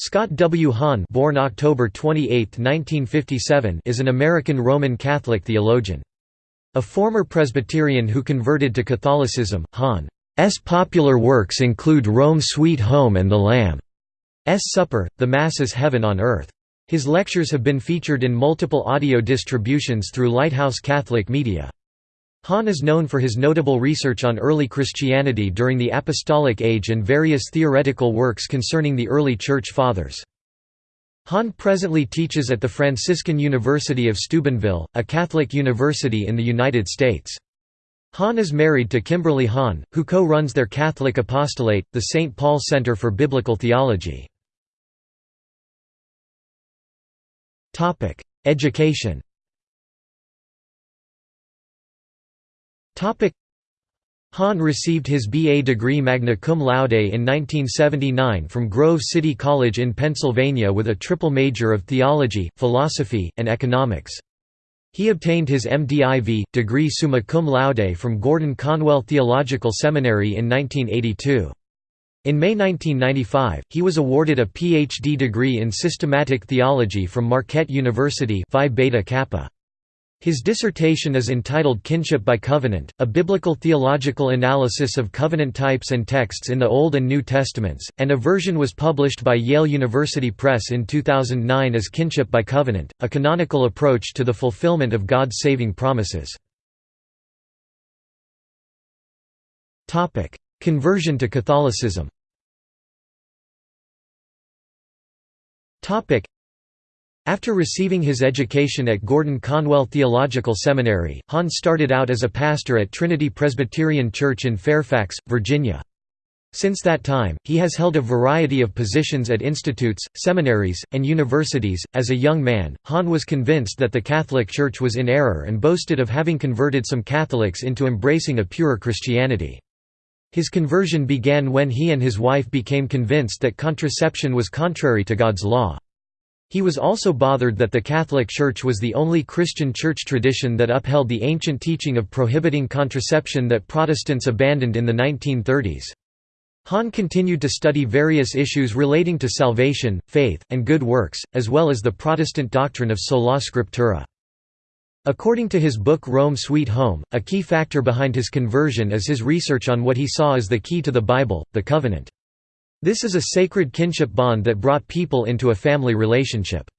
Scott W. Hahn born October 28, 1957, is an American Roman Catholic theologian. A former Presbyterian who converted to Catholicism, Hahn's popular works include Rome Sweet Home and The Lamb's Supper, The Mass is Heaven on Earth. His lectures have been featured in multiple audio distributions through Lighthouse Catholic Media. Hahn is known for his notable research on early Christianity during the Apostolic Age and various theoretical works concerning the early Church Fathers. Hahn presently teaches at the Franciscan University of Steubenville, a Catholic university in the United States. Hahn is married to Kimberly Hahn, who co-runs their Catholic apostolate, the St. Paul Center for Biblical Theology. Education Hahn received his B.A. degree magna cum laude in 1979 from Grove City College in Pennsylvania with a triple major of theology, philosophy, and economics. He obtained his MDiv. degree summa cum laude from Gordon Conwell Theological Seminary in 1982. In May 1995, he was awarded a Ph.D. degree in systematic theology from Marquette University Phi Beta Kappa. His dissertation is entitled Kinship by Covenant, a biblical theological analysis of covenant types and texts in the Old and New Testaments, and a version was published by Yale University Press in 2009 as Kinship by Covenant, a canonical approach to the fulfillment of God's saving promises. Conversion to Catholicism after receiving his education at Gordon Conwell Theological Seminary, Hahn started out as a pastor at Trinity Presbyterian Church in Fairfax, Virginia. Since that time, he has held a variety of positions at institutes, seminaries, and universities. As a young man, Hahn was convinced that the Catholic Church was in error and boasted of having converted some Catholics into embracing a purer Christianity. His conversion began when he and his wife became convinced that contraception was contrary to God's law. He was also bothered that the Catholic Church was the only Christian church tradition that upheld the ancient teaching of prohibiting contraception that Protestants abandoned in the 1930s. Hahn continued to study various issues relating to salvation, faith, and good works, as well as the Protestant doctrine of sola scriptura. According to his book Rome Sweet Home, a key factor behind his conversion is his research on what he saw as the key to the Bible, the Covenant. This is a sacred kinship bond that brought people into a family relationship.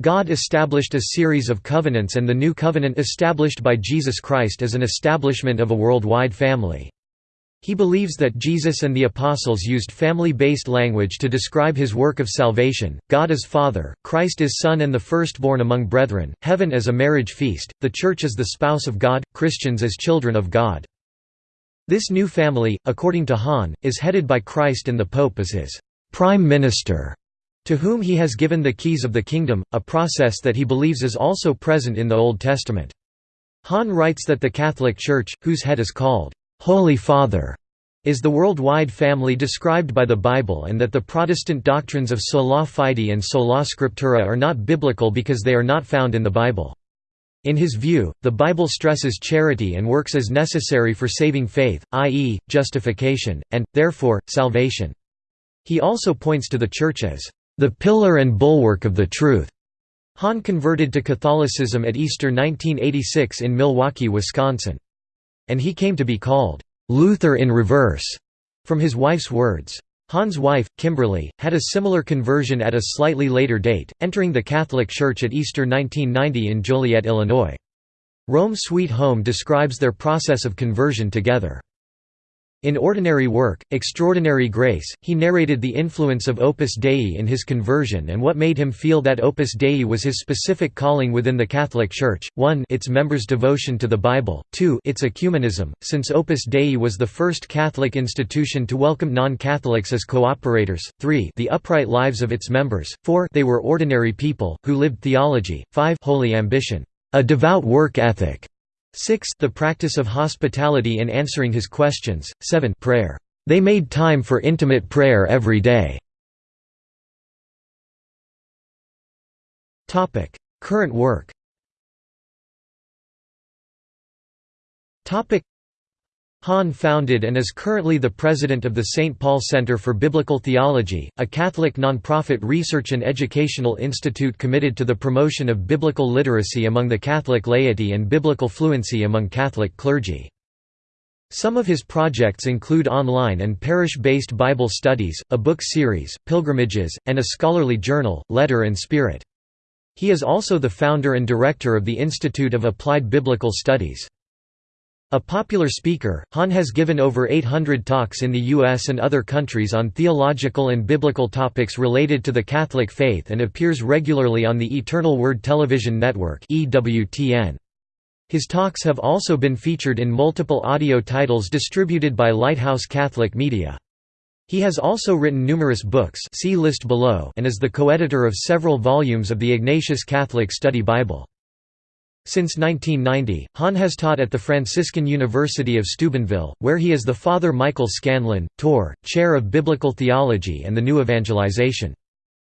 God established a series of covenants and the new covenant established by Jesus Christ as an establishment of a worldwide family. He believes that Jesus and the apostles used family-based language to describe his work of salvation, God as Father, Christ as Son and the firstborn among brethren, heaven as a marriage feast, the Church as the spouse of God, Christians as children of God. This new family, according to Hahn, is headed by Christ and the Pope as his «prime minister», to whom he has given the keys of the kingdom, a process that he believes is also present in the Old Testament. Hahn writes that the Catholic Church, whose head is called «Holy Father», is the worldwide family described by the Bible and that the Protestant doctrines of sola fide and sola scriptura are not biblical because they are not found in the Bible. In his view, the Bible stresses charity and works as necessary for saving faith, i.e., justification, and, therefore, salvation. He also points to the Church as, "...the pillar and bulwark of the truth." Hahn converted to Catholicism at Easter 1986 in Milwaukee, Wisconsin. And he came to be called, "...Luther in reverse," from his wife's words. Hahn's wife, Kimberly, had a similar conversion at a slightly later date, entering the Catholic Church at Easter 1990 in Joliet, Illinois. Rome Sweet Home describes their process of conversion together. In Ordinary Work, Extraordinary Grace, he narrated the influence of Opus Dei in his conversion and what made him feel that Opus Dei was his specific calling within the Catholic Church, 1 its members' devotion to the Bible, 2 its ecumenism, since Opus Dei was the first Catholic institution to welcome non-Catholics as cooperators, 3 the upright lives of its members, 4 they were ordinary people, who lived theology, 5 holy ambition, a devout work ethic, 6 the practice of hospitality in answering his questions, 7 prayer. They made time for intimate prayer every day. Current work Hahn founded and is currently the president of the St. Paul Center for Biblical Theology, a Catholic nonprofit research and educational institute committed to the promotion of biblical literacy among the Catholic laity and biblical fluency among Catholic clergy. Some of his projects include online and parish-based Bible studies, a book series, pilgrimages, and a scholarly journal, Letter and Spirit. He is also the founder and director of the Institute of Applied Biblical Studies. A popular speaker, Hahn has given over 800 talks in the U.S. and other countries on theological and biblical topics related to the Catholic faith and appears regularly on the Eternal Word Television Network His talks have also been featured in multiple audio titles distributed by Lighthouse Catholic Media. He has also written numerous books see list below and is the co-editor of several volumes of the Ignatius Catholic Study Bible. Since 1990, Hahn has taught at the Franciscan University of Steubenville, where he is the Father Michael Scanlon, Tor, Chair of Biblical Theology and the New Evangelization.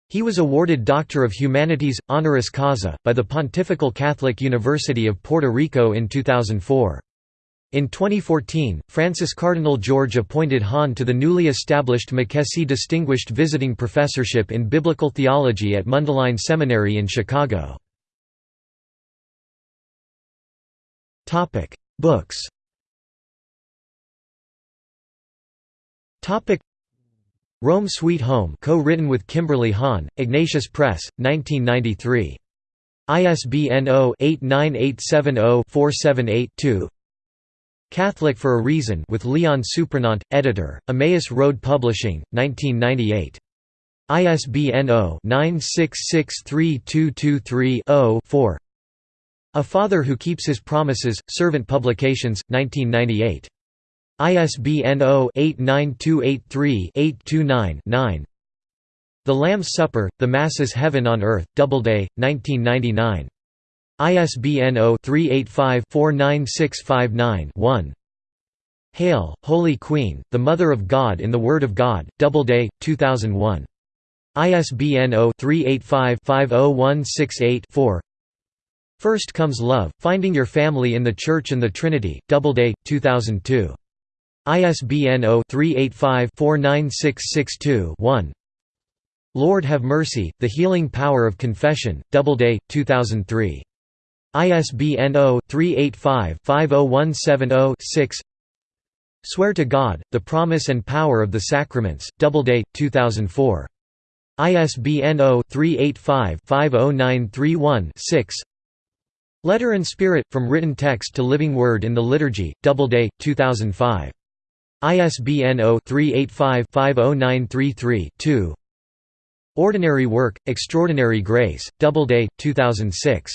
He was awarded Doctor of Humanities, honoris causa, by the Pontifical Catholic University of Puerto Rico in 2004. In 2014, Francis Cardinal George appointed Hahn to the newly established McEssy Distinguished Visiting Professorship in Biblical Theology at Mundelein Seminary in Chicago. Topic: Books. Topic: Rome Sweet Home, co-written with Kimberly Hahn, Ignatius Press, 1993. ISBN 0-89870-478-2. Catholic for a Reason with Leon Suprenant, editor, Emmaus Road Publishing, 1998. ISBN 0-9663223-0-4. A Father Who Keeps His Promises, Servant Publications, 1998. ISBN 0-89283-829-9 The Lamb's Supper, The Mass is Heaven on Earth, Doubleday, 1999. ISBN 0-385-49659-1 Hail, Holy Queen, the Mother of God in the Word of God, Doubleday, 2001. ISBN 0-385-50168-4 First Comes Love, Finding Your Family in the Church and the Trinity, Doubleday, 2002. ISBN 0-385-49662-1 Lord Have Mercy, The Healing Power of Confession, Doubleday, 2003. ISBN 0-385-50170-6 Swear to God, The Promise and Power of the Sacraments, Doubleday, 2004. ISBN 0-385-50931-6 Letter and Spirit, From Written Text to Living Word in the Liturgy, Doubleday, 2005. ISBN 0-385-50933-2 Ordinary Work, Extraordinary Grace, Doubleday, 2006.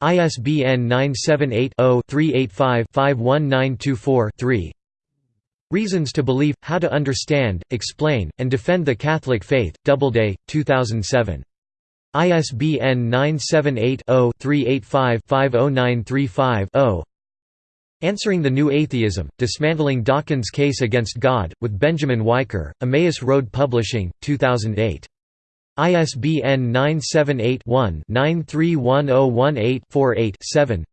ISBN 978-0-385-51924-3 Reasons to Believe, How to Understand, Explain, and Defend the Catholic Faith, Doubleday, 2007. ISBN 978-0-385-50935-0 Answering the New Atheism, Dismantling Dawkins' Case Against God, with Benjamin Wiker, Emmaus Road Publishing, 2008. ISBN 978-1-931018-48-7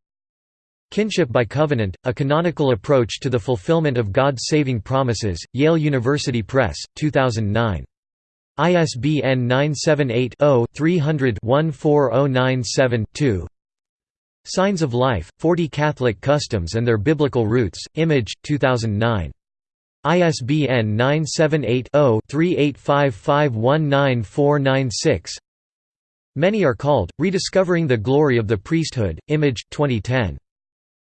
Kinship by Covenant, A Canonical Approach to the Fulfillment of God's Saving Promises, Yale University Press, 2009. ISBN 978-0-300-14097-2 Signs of Life, 40 Catholic Customs and Their Biblical Roots, Image, 2009. ISBN 978-0-385519496 Many are called, Rediscovering the Glory of the Priesthood, Image, 2010.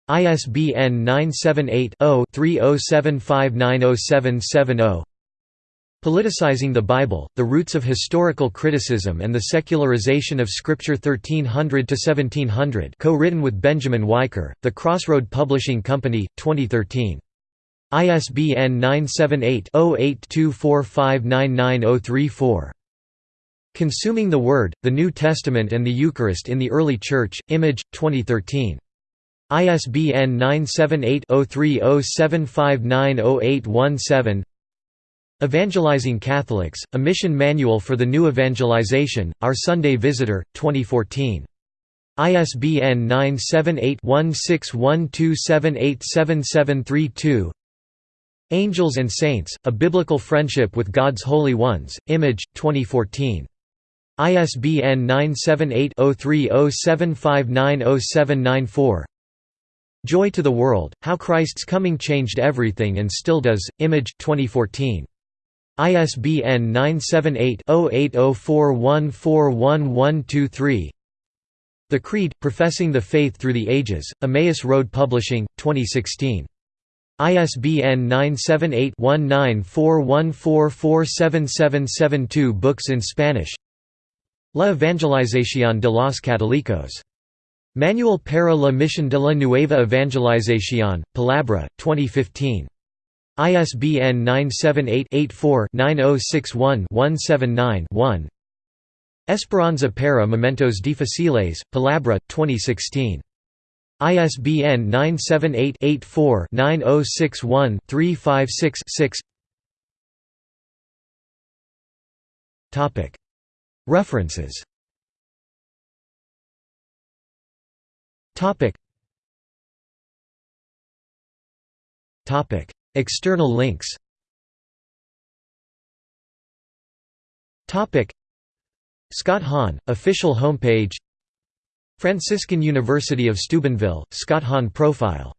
ISBN 978 0 3075907770 Politicizing the Bible, The Roots of Historical Criticism and the Secularization of Scripture 1300–1700 co-written with Benjamin Wiker, The Crossroad Publishing Company, 2013. ISBN 978-0824599034. Consuming the Word, The New Testament and the Eucharist in the Early Church, Image, 2013. ISBN 978 0307590817 Evangelizing Catholics, A Mission Manual for the New Evangelization, Our Sunday Visitor, 2014. ISBN 978-1612787732 Angels and Saints, A Biblical Friendship with God's Holy Ones, Image, 2014. ISBN 978-0307590794 Joy to the World, How Christ's Coming Changed Everything and Still Does, Image, 2014. ISBN 978-0804141123 The Creed, Professing the Faith Through the Ages, Emmaus Road Publishing, 2016. ISBN 978-1941447772 Books in Spanish La Evangelización de los Católicos. Manual para la Misión de la Nueva Evangelización, Palabra, 2015. ISBN 978-84-9061-179-1 Esperanza para Momentos Difíciles, Palabra, 2016. ISBN 978-84-9061-356-6 References External links. Scott Hahn, official homepage. Franciscan University of Steubenville, Scott Hahn profile